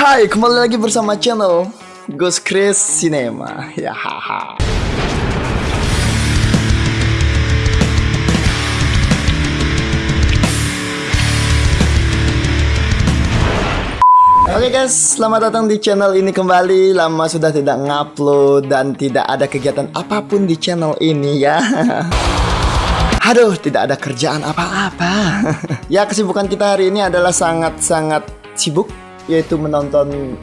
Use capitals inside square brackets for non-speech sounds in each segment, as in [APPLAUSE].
Hai, kembali lagi bersama channel Ghost Chris Cinema. Ya haha. Oke guys, selamat datang di channel ini kembali. Lama sudah tidak ngupload dan tidak ada kegiatan apa pun di channel ini ya. [LAUGHS] Aduh, tidak ada kerjaan apa-apa. [LAUGHS] ya, kesibukan kita hari ini adalah sangat-sangat sibuk yaitu menonton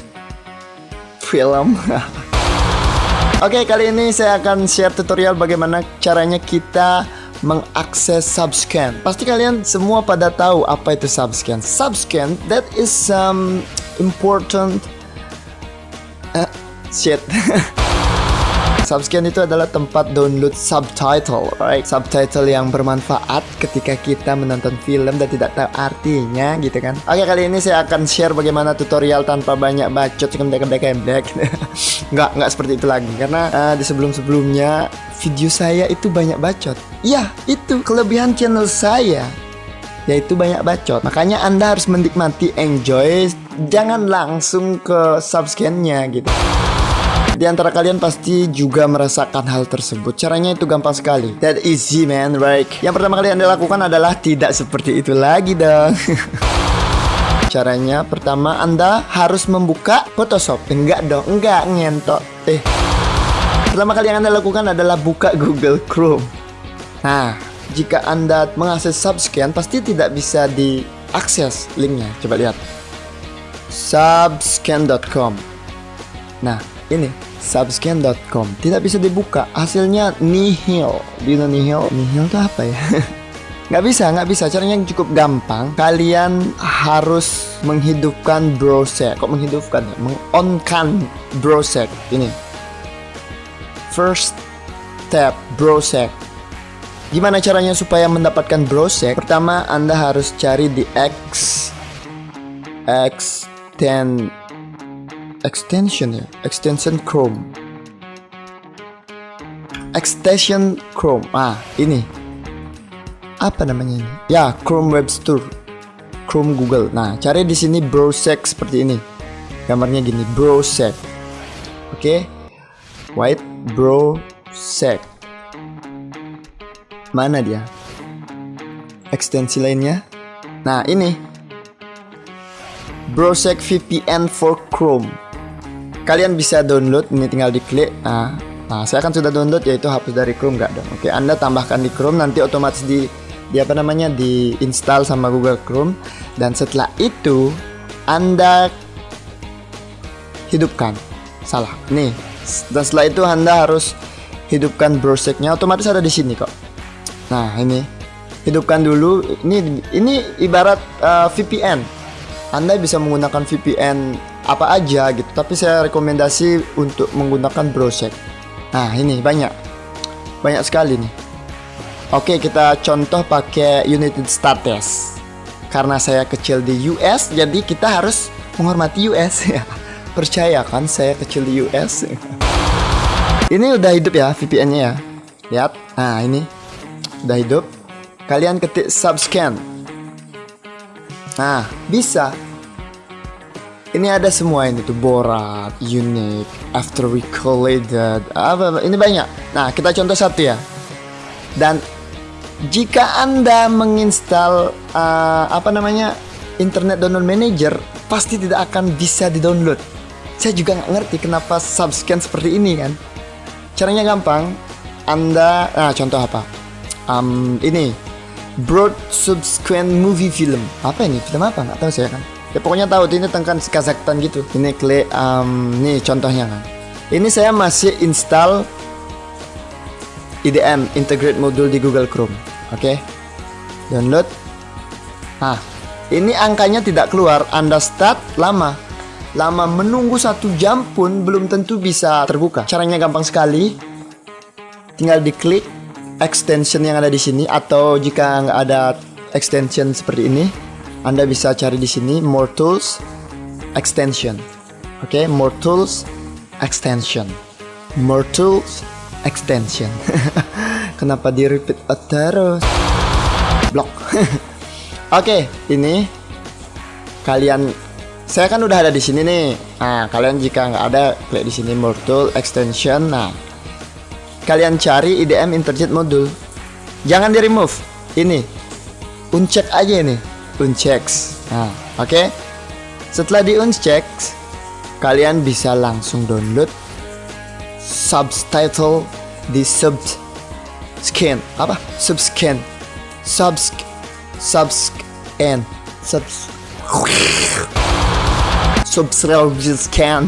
film. [LAUGHS] Oke, kali ini saya akan share tutorial bagaimana caranya kita mengakses subscan. Pasti kalian semua pada tahu apa itu subscan. Subscan that is some important uh, shit. [LAUGHS] Subscan itu adalah tempat download subtitle, right? Subtitle yang bermanfaat ketika kita menonton film dan tidak tahu artinya gitu kan. Oke, kali ini saya akan share bagaimana tutorial tanpa banyak bacot kendek-kendek [LAUGHS] nggak, nggak seperti itu lagi karena uh, di sebelum-sebelumnya video saya itu banyak bacot. Iya, itu kelebihan channel saya yaitu banyak bacot. Makanya Anda harus menikmati, enjoy, jangan langsung ke subscan-nya gitu. Di antara kalian pasti juga merasakan hal tersebut. Caranya itu gampang sekali. That easy man, right? Yang pertama kali Anda lakukan adalah tidak seperti itu lagi dong. [LAUGHS] Caranya pertama Anda harus membuka Photoshop. Enggak dong, enggak ngentok. Eh. Pertama kali yang Anda lakukan adalah buka Google Chrome. Nah, jika Anda mengakses subscan pasti tidak bisa diakses linknya. Coba lihat. subscan.com. Nah, ini subscan.com tidak bisa dibuka. Hasilnya nihil. Do nihil? Nihil itu apa ya? [LAUGHS] Nggak bisa nggak bisa. Caranya cukup gampang. Kalian harus menghidupkan browser. Kok menghidupkan ya? Mengonkan browser. Ini. First tab browser. Gimana caranya supaya mendapatkan browser? Pertama anda harus cari di X. X10 extension ya extension Chrome. Extension Chrome. Ah ini. Apa namanya ini? Ya Chrome Web Store. Chrome Google. Nah cari di sini browser seperti ini. Gambarnya gini browser oke. Okay? white browser mana dia? Ekstensi lainnya? Nah ini. Browser VPN for Chrome kalian bisa download ini tinggal diklik. Nah, nah saya akan sudah download yaitu hapus dari Chrome nggak dong oke Anda tambahkan di Chrome nanti otomatis di di apa namanya di install sama Google Chrome. Dan setelah itu Anda hidupkan. Salah. Nih dan setelah itu Anda harus hidupkan browsernya. Otomatis ada di sini kok. Nah ini. Hidupkan dulu. Ini ini ibarat uh, VPN Anda bisa menggunakan VPN apa aja gitu. Tapi saya rekomendasi untuk menggunakan browser nah ini banyak. Banyak sekali nih. Oke kita contoh pakai United States karena saya kecil di US jadi kita harus menghormati US [LAUGHS] ya. Percaya kan saya kecil di US [LAUGHS] ini udah hidup ya VPN nya ya. Lihat. Nah ini. Udah hidup. Kalian ketik subscan. Nah bisa ini ada semua ini tuh Borat, Unique, After Recorded, apa, ini banyak. Nah kita contoh satu ya. Dan jika anda menginstal uh, apa namanya Internet Download Manager, pasti tidak akan bisa di-download. Saya juga nggak ngerti kenapa subscan seperti ini kan. Caranya gampang. Anda, nah contoh apa? Um, ini Broad Subscan Movie Film. Apa ini? Film apa? Nggak tahu saya kan ya pokoknya tahu ini tentang Kazakhstan gitu. Ini klik um, nih contohnya kan. Ini saya masih install IDM integrate module di Google Chrome oke? Okay? download. Nah ini angkanya tidak keluar Anda start lama. Lama menunggu satu jam pun belum tentu bisa terbuka. Caranya gampang sekali. Tinggal diklik extension yang ada di sini atau jika nggak ada extension seperti ini anda bisa cari di sini more tools extension. Oke, okay? more tools extension. More tools extension. [LAUGHS] Kenapa di repeat terus? Blok. Oke, [LAUGHS] okay, ini kalian saya kan udah ada di sini nih. Nah, kalian jika nggak ada, klik di sini module extension. Nah, kalian cari IDM interjet modul. Jangan di remove. Ini, uncheck aja ini, unchecks. Nah, oke. Okay? Setelah di unchecks, kalian bisa langsung download subtitle di sub scan. Apa? Subscan. Subs subscan. Subs subscan.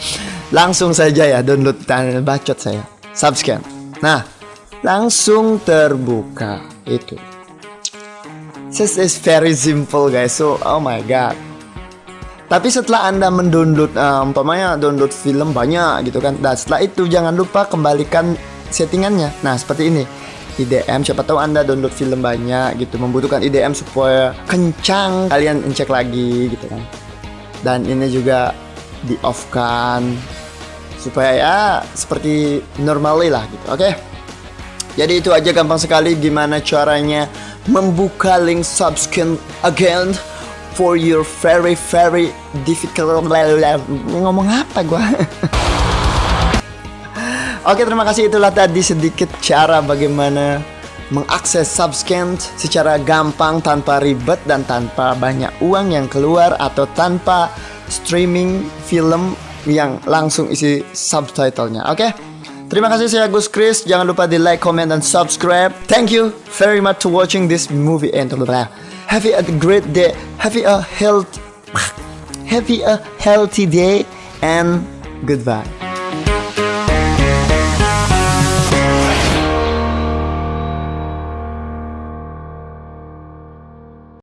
[LAUGHS] Langsung saja ya download dan bacot saya. Subscan. Nah langsung terbuka. Itu this is very simple guys. So oh my god. Tapi setelah anda mendownload um, umpamanya download film banyak gitu kan. Dan setelah itu jangan lupa kembalikan settingannya. Nah seperti ini. IDM siapa tahu anda download film banyak gitu membutuhkan IDM supaya kencang kalian cek lagi gitu kan. Dan ini juga di off kan supaya ya seperti normally lah gitu oke? Okay? jadi itu aja gampang sekali gimana caranya membuka link subscribe again for your very very difficult ngomong apa gua? [LAUGHS] Oke terima kasih. Itulah tadi sedikit cara bagaimana mengakses subscan secara gampang tanpa ribet dan tanpa banyak uang yang keluar atau tanpa streaming film yang langsung isi subtitlenya. Oke Terima kasih saya Gus Chris. Jangan lupa di like comment dan subscribe. Thank you very much to watching this movie. And have a great day. Have a health [SIGHS] have a healthy day. And goodbye